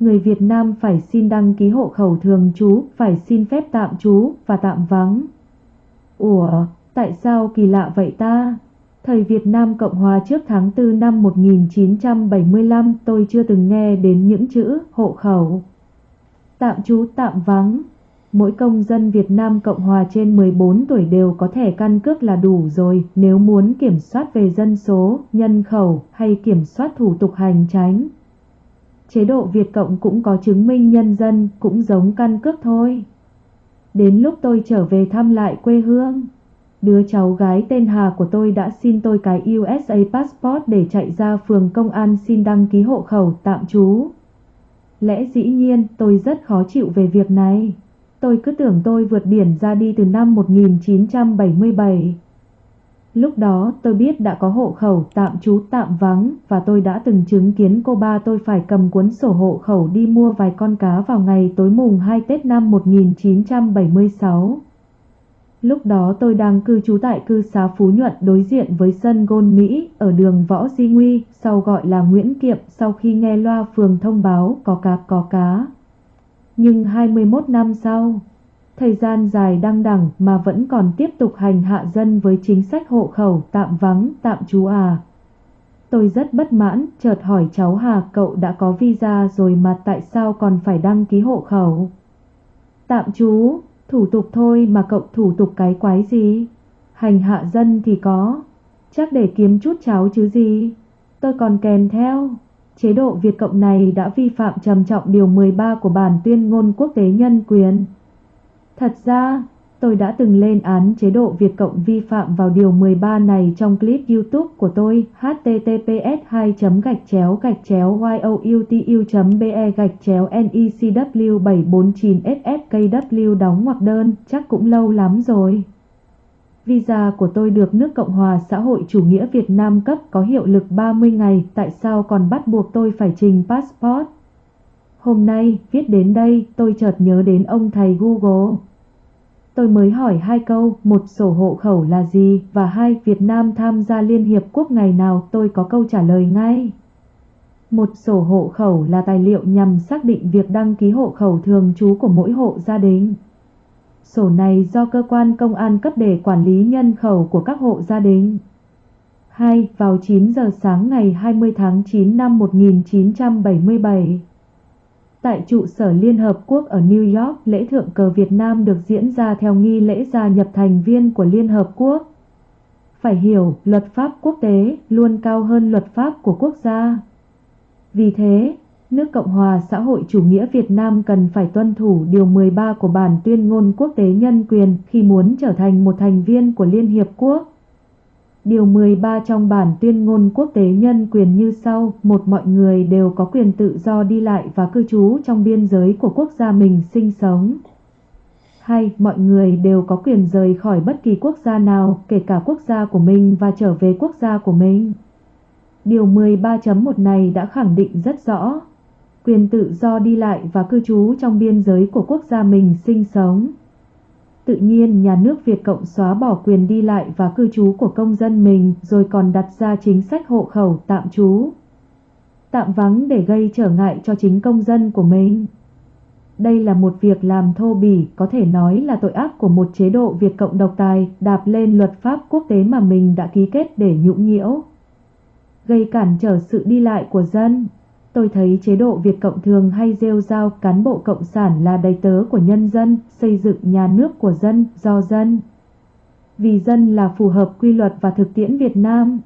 người Việt Nam phải xin đăng ký hộ khẩu thường trú, phải xin phép tạm trú và tạm vắng. Ủa, tại sao kỳ lạ vậy ta? Thời Việt Nam Cộng Hòa trước tháng 4 năm 1975 tôi chưa từng nghe đến những chữ hộ khẩu. Tạm trú tạm vắng. Mỗi công dân Việt Nam Cộng Hòa trên 14 tuổi đều có thẻ căn cước là đủ rồi nếu muốn kiểm soát về dân số, nhân khẩu hay kiểm soát thủ tục hành tránh. Chế độ Việt Cộng cũng có chứng minh nhân dân, cũng giống căn cước thôi. Đến lúc tôi trở về thăm lại quê hương, đứa cháu gái tên Hà của tôi đã xin tôi cái USA passport để chạy ra phường công an xin đăng ký hộ khẩu tạm trú. Lẽ dĩ nhiên tôi rất khó chịu về việc này. Tôi cứ tưởng tôi vượt biển ra đi từ năm 1977. Lúc đó tôi biết đã có hộ khẩu tạm trú tạm vắng và tôi đã từng chứng kiến cô ba tôi phải cầm cuốn sổ hộ khẩu đi mua vài con cá vào ngày tối mùng 2 Tết năm 1976. Lúc đó tôi đang cư trú tại cư xá Phú Nhuận đối diện với sân gôn Mỹ ở đường Võ Di Nguy, sau gọi là Nguyễn Kiệm sau khi nghe loa phường thông báo có cá có cá. Nhưng 21 năm sau, thời gian dài đăng đẳng mà vẫn còn tiếp tục hành hạ dân với chính sách hộ khẩu tạm vắng, tạm trú à. Tôi rất bất mãn, chợt hỏi cháu Hà cậu đã có visa rồi mà tại sao còn phải đăng ký hộ khẩu? Tạm trú, thủ tục thôi mà cậu thủ tục cái quái gì? Hành hạ dân thì có, chắc để kiếm chút cháo chứ gì. Tôi còn kèm theo. Chế độ Việt Cộng này đã vi phạm trầm trọng điều 13 của bản tuyên ngôn quốc tế nhân quyền. Thật ra, tôi đã từng lên án chế độ Việt Cộng vi phạm vào điều 13 này trong clip YouTube của tôi https 2 gạch chéo gạch chéo youtu be gạch chéo necw 749 sfkw đóng ngoặc đơn chắc cũng lâu lắm rồi. Visa của tôi được nước Cộng hòa xã hội chủ nghĩa Việt Nam cấp có hiệu lực 30 ngày, tại sao còn bắt buộc tôi phải trình passport? Hôm nay, viết đến đây, tôi chợt nhớ đến ông thầy Google. Tôi mới hỏi hai câu, một sổ hộ khẩu là gì và hai Việt Nam tham gia Liên Hiệp Quốc ngày nào tôi có câu trả lời ngay. Một sổ hộ khẩu là tài liệu nhằm xác định việc đăng ký hộ khẩu thường trú của mỗi hộ gia đình. Sổ này do cơ quan công an cấp để quản lý nhân khẩu của các hộ gia đình. 2. Vào 9 giờ sáng ngày 20 tháng 9 năm 1977 Tại trụ sở Liên Hợp Quốc ở New York, lễ thượng cờ Việt Nam được diễn ra theo nghi lễ gia nhập thành viên của Liên Hợp Quốc. Phải hiểu, luật pháp quốc tế luôn cao hơn luật pháp của quốc gia. Vì thế, nước Cộng hòa xã hội chủ nghĩa Việt Nam cần phải tuân thủ Điều 13 của Bản tuyên ngôn quốc tế nhân quyền khi muốn trở thành một thành viên của Liên Hiệp Quốc. Điều 13 trong bản tuyên ngôn quốc tế nhân quyền như sau, một mọi người đều có quyền tự do đi lại và cư trú trong biên giới của quốc gia mình sinh sống. Hai, mọi người đều có quyền rời khỏi bất kỳ quốc gia nào, kể cả quốc gia của mình và trở về quốc gia của mình. Điều 13.1 này đã khẳng định rất rõ, quyền tự do đi lại và cư trú trong biên giới của quốc gia mình sinh sống. Tự nhiên nhà nước Việt Cộng xóa bỏ quyền đi lại và cư trú của công dân mình rồi còn đặt ra chính sách hộ khẩu tạm trú. Tạm vắng để gây trở ngại cho chính công dân của mình. Đây là một việc làm thô bỉ, có thể nói là tội ác của một chế độ Việt Cộng độc tài đạp lên luật pháp quốc tế mà mình đã ký kết để nhũng nhiễu. Gây cản trở sự đi lại của dân. Tôi thấy chế độ Việt Cộng thường hay rêu rao cán bộ cộng sản là đầy tớ của nhân dân, xây dựng nhà nước của dân, do dân. Vì dân là phù hợp quy luật và thực tiễn Việt Nam.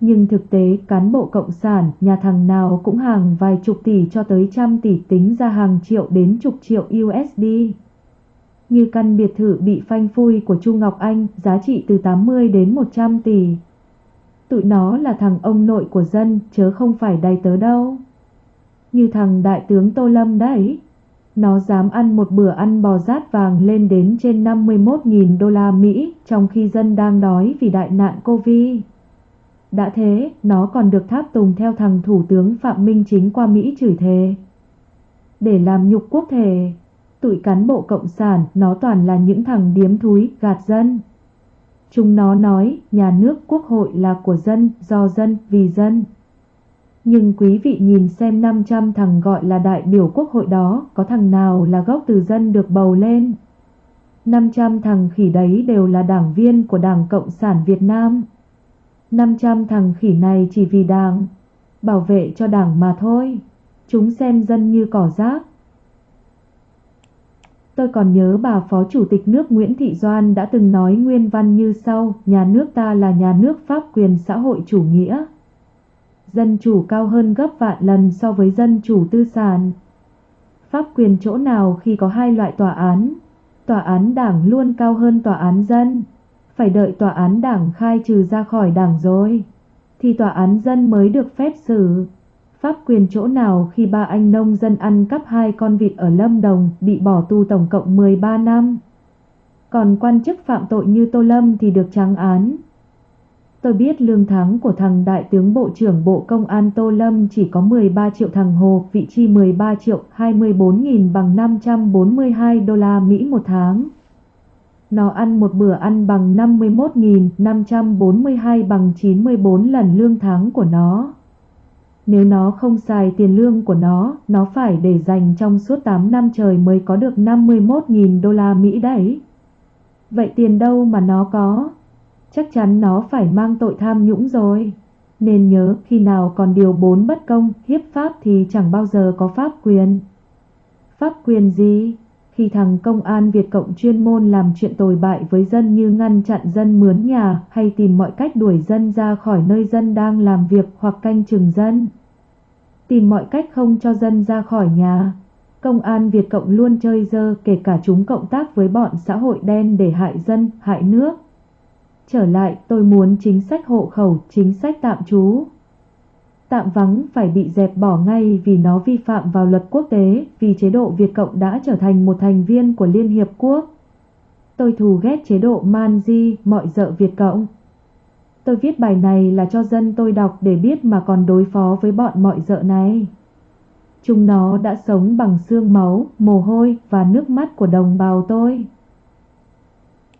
Nhưng thực tế cán bộ cộng sản, nhà thằng nào cũng hàng vài chục tỷ cho tới trăm tỷ tính ra hàng triệu đến chục triệu USD. Như căn biệt thự bị phanh phui của Chu Ngọc Anh, giá trị từ 80 đến 100 tỷ tụi nó là thằng ông nội của dân chớ không phải đầy tớ đâu. Như thằng đại tướng Tô Lâm đấy. Nó dám ăn một bữa ăn bò rát vàng lên đến trên 51.000 đô la Mỹ trong khi dân đang đói vì đại nạn Covid. Đã thế, nó còn được tháp tùng theo thằng Thủ tướng Phạm Minh Chính qua Mỹ chửi thề. Để làm nhục quốc thể, tụi cán bộ cộng sản nó toàn là những thằng điếm thúi gạt dân. Chúng nó nói nhà nước quốc hội là của dân, do dân, vì dân. Nhưng quý vị nhìn xem 500 thằng gọi là đại biểu quốc hội đó, có thằng nào là gốc từ dân được bầu lên? 500 thằng khỉ đấy đều là đảng viên của Đảng Cộng sản Việt Nam. 500 thằng khỉ này chỉ vì đảng, bảo vệ cho đảng mà thôi. Chúng xem dân như cỏ rác. Tôi còn nhớ bà Phó Chủ tịch nước Nguyễn Thị Doan đã từng nói nguyên văn như sau, nhà nước ta là nhà nước pháp quyền xã hội chủ nghĩa. Dân chủ cao hơn gấp vạn lần so với dân chủ tư sản. Pháp quyền chỗ nào khi có hai loại tòa án, tòa án đảng luôn cao hơn tòa án dân. Phải đợi tòa án đảng khai trừ ra khỏi đảng rồi, thì tòa án dân mới được phép xử. Pháp quyền chỗ nào khi ba anh nông dân ăn cắp hai con vịt ở Lâm Đồng bị bỏ tù tổng cộng 13 năm. Còn quan chức phạm tội như Tô Lâm thì được trắng án. Tôi biết lương tháng của thằng Đại tướng Bộ trưởng Bộ Công an Tô Lâm chỉ có 13 triệu thằng Hồ, vị chi 13 triệu 24.000 bằng 542 đô la Mỹ một tháng. Nó ăn một bữa ăn bằng 51.542 bằng 94 lần lương tháng của nó. Nếu nó không xài tiền lương của nó, nó phải để dành trong suốt 8 năm trời mới có được 51.000 đô la Mỹ đấy. Vậy tiền đâu mà nó có? Chắc chắn nó phải mang tội tham nhũng rồi. Nên nhớ khi nào còn điều 4 bất công, hiếp pháp thì chẳng bao giờ có pháp quyền. Pháp quyền gì? Khi thằng công an Việt Cộng chuyên môn làm chuyện tồi bại với dân như ngăn chặn dân mướn nhà hay tìm mọi cách đuổi dân ra khỏi nơi dân đang làm việc hoặc canh chừng dân. Tìm mọi cách không cho dân ra khỏi nhà. Công an Việt Cộng luôn chơi dơ kể cả chúng cộng tác với bọn xã hội đen để hại dân, hại nước. Trở lại tôi muốn chính sách hộ khẩu, chính sách tạm trú tạm vắng phải bị dẹp bỏ ngay vì nó vi phạm vào luật quốc tế, vì chế độ Việt Cộng đã trở thành một thành viên của Liên Hiệp Quốc. Tôi thù ghét chế độ man di, mọi dợ Việt Cộng. Tôi viết bài này là cho dân tôi đọc để biết mà còn đối phó với bọn mọi dợ này. Chúng nó đã sống bằng xương máu, mồ hôi và nước mắt của đồng bào tôi.